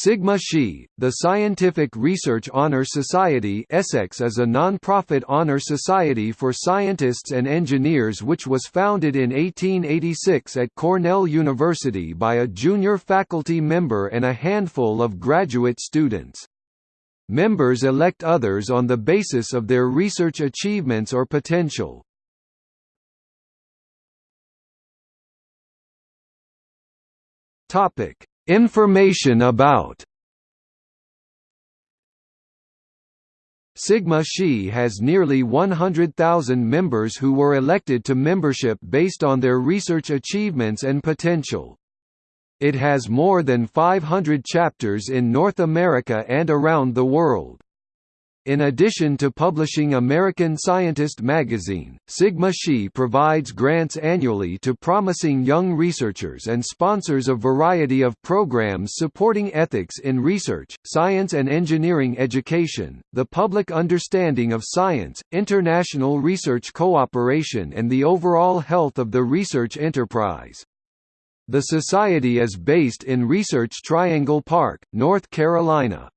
Sigma Xi, the Scientific Research Honor Society Essex is a non-profit honor society for scientists and engineers which was founded in 1886 at Cornell University by a junior faculty member and a handful of graduate students. Members elect others on the basis of their research achievements or potential. Topic Information about Sigma Xi has nearly 100,000 members who were elected to membership based on their research achievements and potential. It has more than 500 chapters in North America and around the world. In addition to publishing American Scientist magazine, Sigma Xi provides grants annually to promising young researchers and sponsors a variety of programs supporting ethics in research, science and engineering education, the public understanding of science, international research cooperation and the overall health of the research enterprise. The society is based in Research Triangle Park, North Carolina.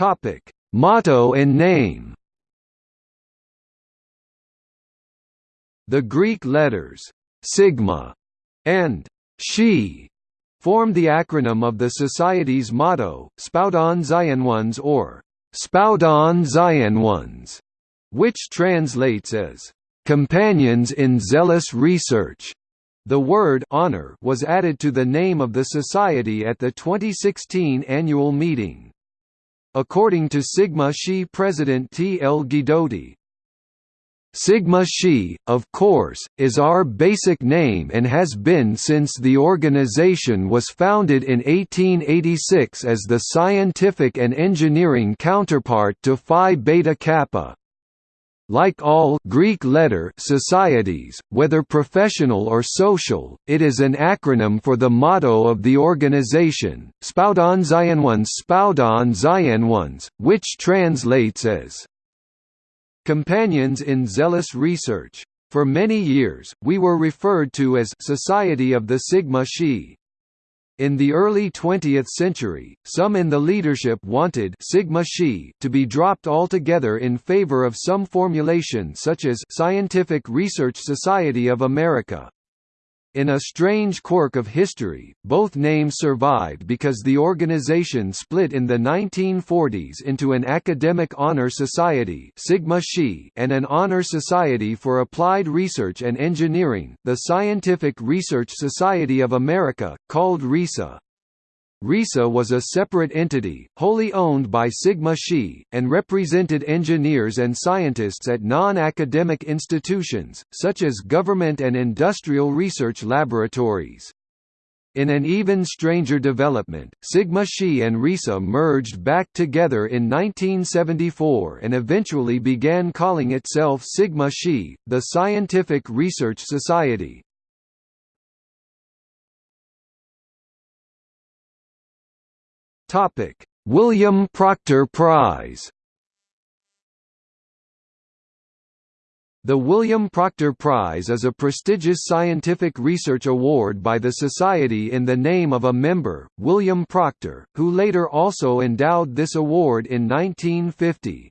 Topic: Motto and name. The Greek letters sigma and Xi form the acronym of the Society's motto, Spoudon Ones or Spoudon Ones, which translates as companions in zealous research. The word honor was added to the name of the society at the 2016 annual meeting. According to Sigma Xi president T. L. Guidotti, Sigma Xi, of course, is our basic name and has been since the organization was founded in 1886 as the scientific and engineering counterpart to Phi Beta Kappa. Like all Greek letter societies, whether professional or social, it is an acronym for the motto of the organization, Spoudon Xynones Spoudon Xynones, which translates as Companions in Zealous Research. For many years, we were referred to as Society of the Sigma Xi. In the early 20th century, some in the leadership wanted Sigma Xi to be dropped altogether in favor of some formulation such as Scientific Research Society of America. In a strange quirk of history, both names survived because the organization split in the 1940s into an academic honor society Sigma Xi and an honor society for applied research and engineering, the Scientific Research Society of America, called RESA. RESA was a separate entity, wholly owned by Sigma Xi, and represented engineers and scientists at non-academic institutions, such as government and industrial research laboratories. In an even stranger development, Sigma Xi and RESA merged back together in 1974 and eventually began calling itself Sigma Xi, the Scientific Research Society. Topic: William Proctor Prize. The William Proctor Prize is a prestigious scientific research award by the Society in the name of a member, William Proctor, who later also endowed this award in 1950.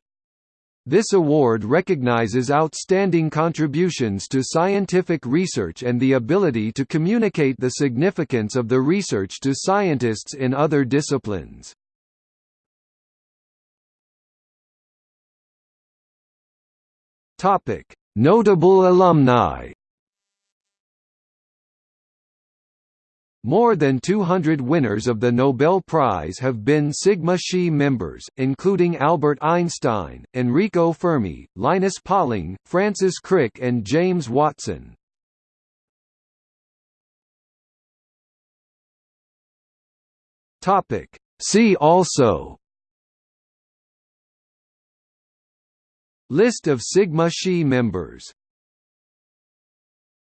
This award recognizes outstanding contributions to scientific research and the ability to communicate the significance of the research to scientists in other disciplines. Notable alumni More than 200 winners of the Nobel Prize have been Sigma Xi members, including Albert Einstein, Enrico Fermi, Linus Pauling, Francis Crick and James Watson. See also List of Sigma Xi members